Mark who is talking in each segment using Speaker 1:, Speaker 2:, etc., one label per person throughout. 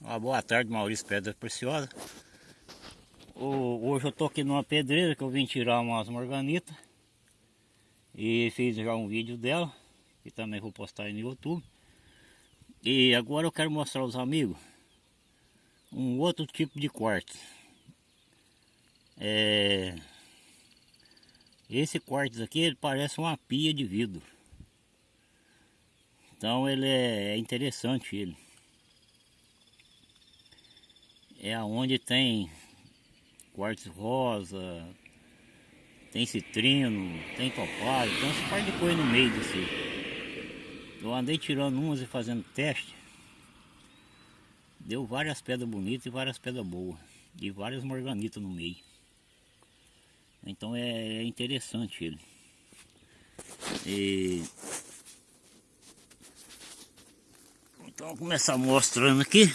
Speaker 1: Uma boa tarde, Maurício Pedra Preciosa. Hoje eu tô aqui numa pedreira que eu vim tirar umas morganitas. E fiz já um vídeo dela, que também vou postar aí no YouTube. E agora eu quero mostrar aos amigos um outro tipo de quartzo. É... Esse quartzo aqui ele parece uma pia de vidro. Então ele é interessante ele. É aonde tem quartzo rosa, tem citrino, tem topázio, então você pode pôr no meio desse. Eu andei tirando umas e fazendo teste. Deu várias pedras bonitas e várias pedras boas. E várias morganitas no meio. Então é, é interessante ele. E... Então vou começar mostrando aqui.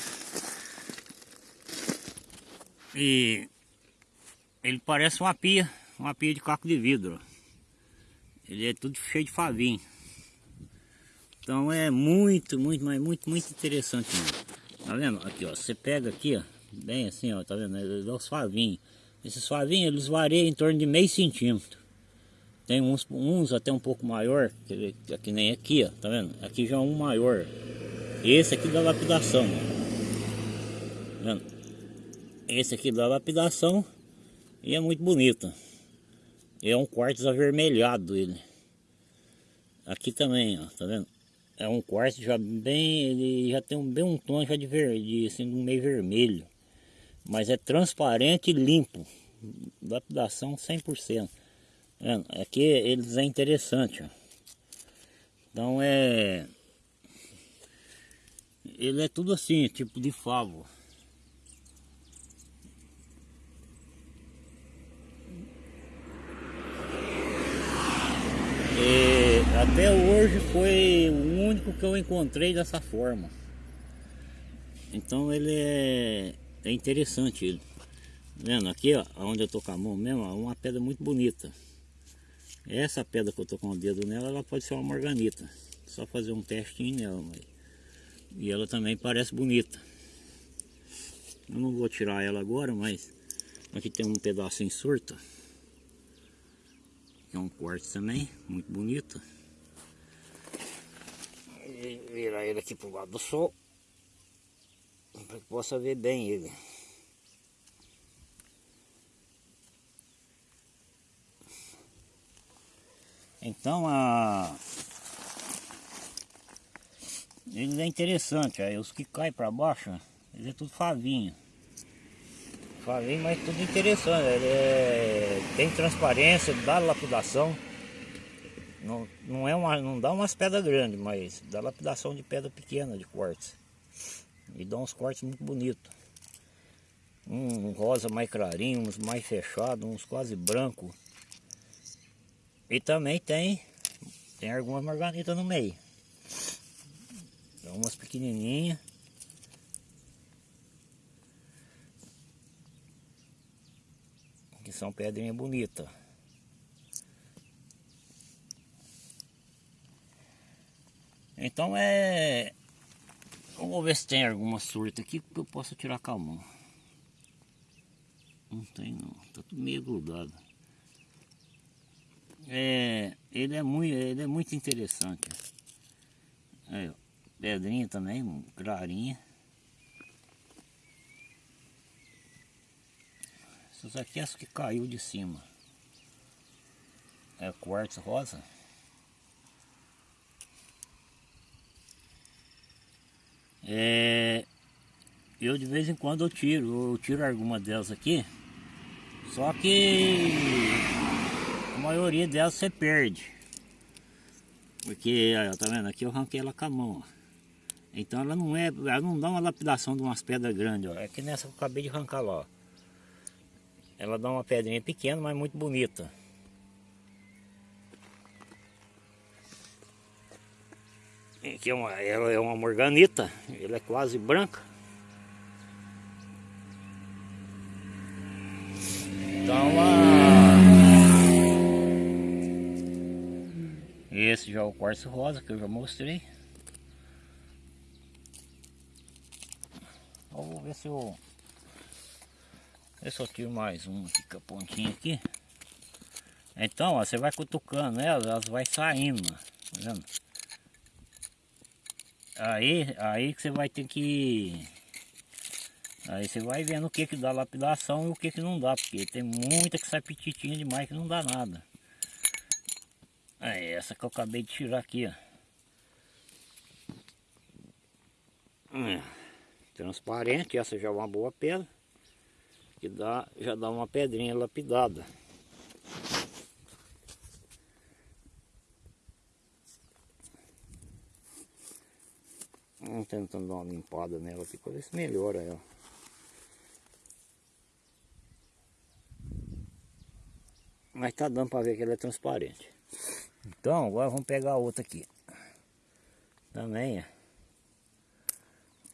Speaker 1: E ele parece uma pia, uma pia de caco de vidro. Ele é tudo cheio de favinho. Então é muito, muito, mas muito, muito interessante mesmo. Tá vendo? Aqui, ó. Você pega aqui, ó. Bem assim, ó. Tá vendo? Ele dá os favinhos. Esses favinhos, eles variam em torno de meio centímetro. Tem uns, uns até um pouco maior, que, que nem aqui, ó. Tá vendo? Aqui já é um maior. Esse aqui da lapidação, ó. Tá vendo? Esse aqui da lapidação e é muito bonito. É um quartzo avermelhado ele. Aqui também, ó, tá vendo? É um quartzo já bem, ele já tem um, bem um tom já de verde, assim, meio vermelho. Mas é transparente e limpo. Lapidação 100%. Vendo? Aqui eles é interessante, ó. Então é... Ele é tudo assim, tipo de favo. E até hoje foi o único que eu encontrei dessa forma. Então ele é, é interessante ele. Vendo aqui, ó, onde eu tô com a mão mesmo, uma pedra muito bonita. Essa pedra que eu tô com o dedo nela, ela pode ser uma morganita. Só fazer um testinho nela, mas... E ela também parece bonita. Eu não vou tirar ela agora, mas aqui tem um pedaço em surta é um corte também, muito bonito. Virar ele aqui pro lado do sol. Para que possa ver bem ele. Então a ele é interessante, aí os que caem para baixo, ele é tudo favinho. Falei, mas tudo interessante. Ele é, tem transparência, dá lapidação. Não, não, é uma, não dá umas pedras grandes, mas dá lapidação de pedra pequena, de cortes. E dá uns cortes muito bonitos. Um rosa mais clarinho, uns mais fechados, uns quase branco. E também tem, tem algumas marganitas no meio. Umas pequenininhas. Que são pedrinhas bonitas. Então é... Vamos ver se tem alguma surta aqui que eu possa tirar com a mão. Não tem não, tá tudo meio grudado. É, ele é muito, ele é muito interessante. Pedrinha também, clarinha. Essas aqui é as que caiu de cima. É quartzo rosa. É, eu de vez em quando eu tiro, eu tiro alguma delas aqui. Só que a maioria delas você perde. Porque, tá vendo? Aqui eu arranquei ela com a mão. Ó. Então ela não é, ela não dá uma lapidação de umas pedras grandes, ó. É que nessa que eu acabei de arrancar lá, ó. Ela dá uma pedrinha pequena, mas muito bonita. Aqui é uma, ela é uma morganita, ela é quase branca. Então a... Esse já é o quartzo rosa que eu já mostrei. Vamos ver se eu... Eu tiro mais uma aqui com a pontinha aqui. Então, ó, você vai cutucando elas, elas vai saindo, tá vendo? Aí, aí que você vai ter que... Aí você vai vendo o que que dá lapidação e o que que não dá, porque tem muita que sai petitinha demais que não dá nada. Aí, essa que eu acabei de tirar aqui, ó. Hum, transparente, essa já é uma boa pedra. Que dá, já dá uma pedrinha lapidada. Vamos tentando dar uma limpada nela aqui para ver se melhora ela. Mas tá dando para ver que ela é transparente. Então agora vamos pegar outra aqui. Também é.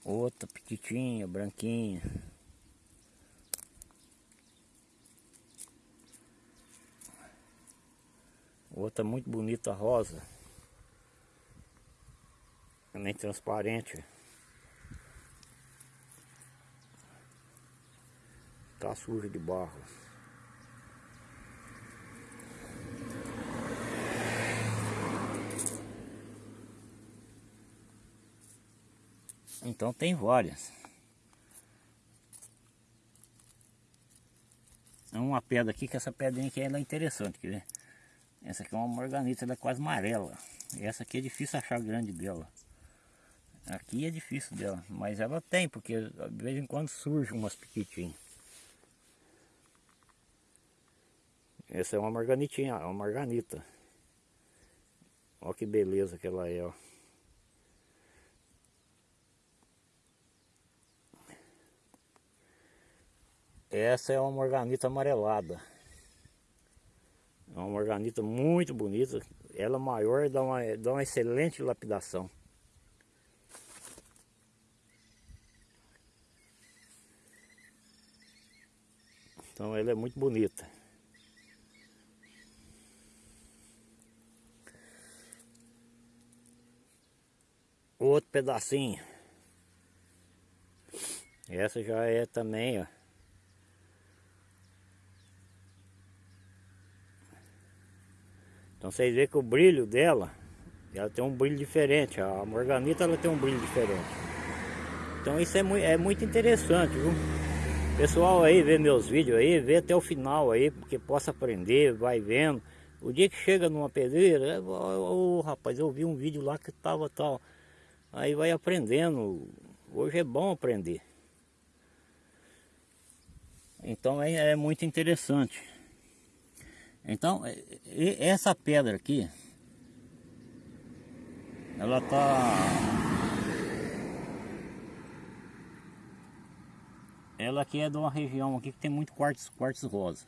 Speaker 1: Outra petitinha, branquinha. Outra muito bonita rosa. Também transparente. Tá suja de barro. Então tem várias. É uma pedra aqui, que essa pedrinha aqui ela é interessante, quer ver? Essa aqui é uma morganita, ela é quase amarela. Essa aqui é difícil achar grande dela. Aqui é difícil dela, mas ela tem, porque de vez em quando surge umas pequitinhas. Essa é uma marganitinha, uma marganita. Olha que beleza que ela é, ó. Essa é uma morganita amarelada. É uma morganita muito bonita. Ela maior dá uma, dá uma excelente lapidação. Então ela é muito bonita. Outro pedacinho. Essa já é também, ó. Então vocês veem que o brilho dela, ela tem um brilho diferente. A morganita ela tem um brilho diferente. Então isso é, muito, é muito interessante, viu? Pessoal aí vê meus vídeos aí, vê até o final aí, porque possa aprender, vai vendo. O dia que chega numa pedreira, ô oh, rapaz, eu vi um vídeo lá que tava tal. Aí vai aprendendo. Hoje é bom aprender. Então é, é muito interessante. Então, essa pedra aqui, ela tá... Ela aqui é de uma região aqui que tem muito quartzo, quartzo rosa.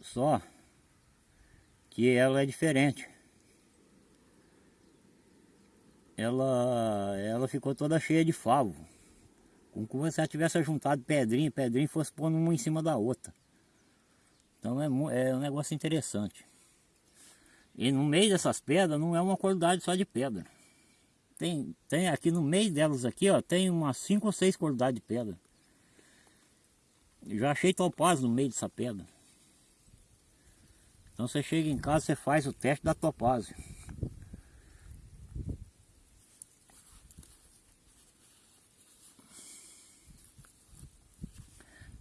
Speaker 1: Só que ela é diferente. Ela, ela ficou toda cheia de favo. Como se você tivesse juntado pedrinha, pedrinha e fosse pondo uma em cima da outra. Então é, é um negócio interessante. E no meio dessas pedras não é uma qualidade só de pedra. Tem, tem aqui no meio delas aqui, ó, tem umas 5 ou 6 qualidades de pedra. Já achei topázio no meio dessa pedra. Então você chega em casa, você faz o teste da topázio.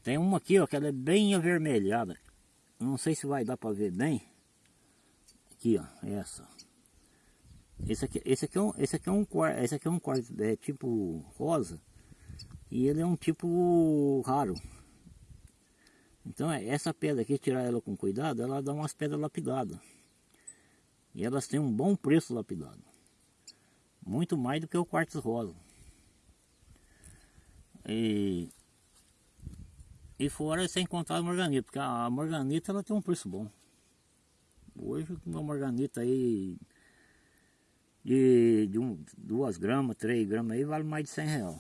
Speaker 1: Tem uma aqui, ó, que ela é bem avermelhada. Não sei se vai dar para ver bem. Aqui, ó, essa. Esse aqui, esse aqui é um, esse aqui é um esse aqui é um é tipo rosa. E ele é um tipo raro. Então é, essa pedra aqui, tirar ela com cuidado, ela dá umas pedras lapidadas. E elas têm um bom preço lapidado. Muito mais do que o quartzo rosa. E e fora sem contar a morganita, porque a morganita ela tem um preço bom. Hoje uma morganita aí de, de um, duas gramas, três gramas aí vale mais de 100 reais.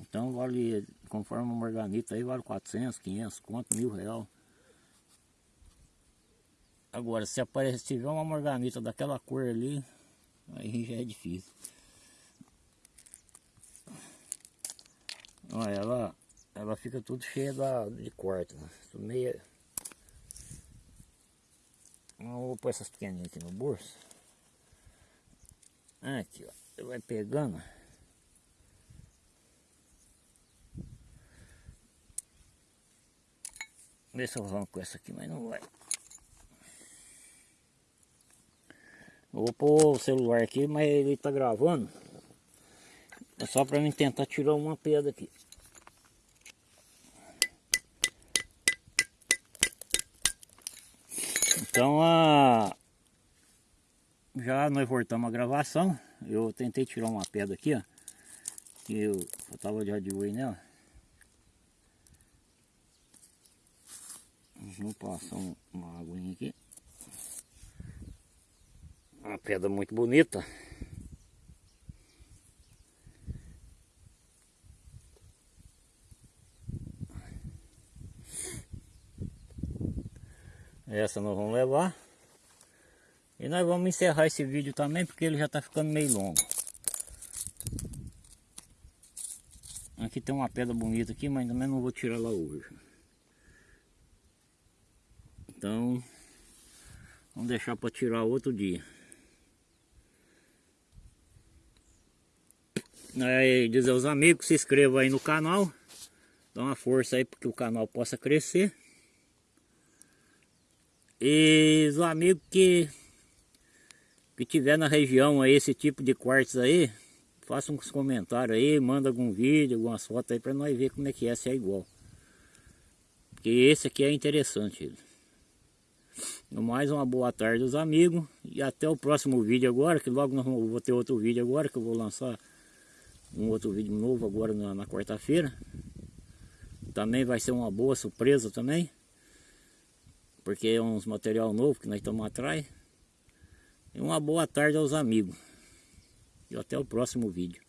Speaker 1: Então vale, conforme uma morganita aí vale 400, 500, quanto, mil reais. Agora se aparecer, se tiver uma morganita daquela cor ali, aí já é difícil. Olha, ela, ela fica tudo cheia da, de corte, né? Tudo meio... Eu vou pôr essas pequenininhas aqui no bolso. Aqui, ó. Vai pegando. Vê se eu arranco essa aqui, mas não vai. vou pôr o celular aqui, mas ele tá gravando. É só para mim tentar tirar uma pedra aqui. Então a já nós voltamos a gravação. Eu tentei tirar uma pedra aqui, ó. Que eu, eu tava já de olho nela. Vamos passar uma aguinha aqui. Uma pedra muito bonita. Essa nós vamos levar. E nós vamos encerrar esse vídeo também porque ele já está ficando meio longo. Aqui tem uma pedra bonita aqui, mas também não vou tirar lá hoje. Então, vamos deixar para tirar outro dia. Aí, dizer aos amigos, se inscrevam aí no canal. Dá uma força aí para que o canal possa crescer. E os amigos que que tiver na região aí esse tipo de quartos aí, faça uns comentários aí, manda algum vídeo, algumas fotos aí para nós ver como é que é, se é igual. Porque esse aqui é interessante. Mais uma boa tarde aos amigos e até o próximo vídeo agora, que logo nós vou ter outro vídeo agora, que eu vou lançar um outro vídeo novo agora na, na quarta-feira. Também vai ser uma boa surpresa também. Porque é uns material novo que nós estamos atrás. E uma boa tarde aos amigos. E até o próximo vídeo.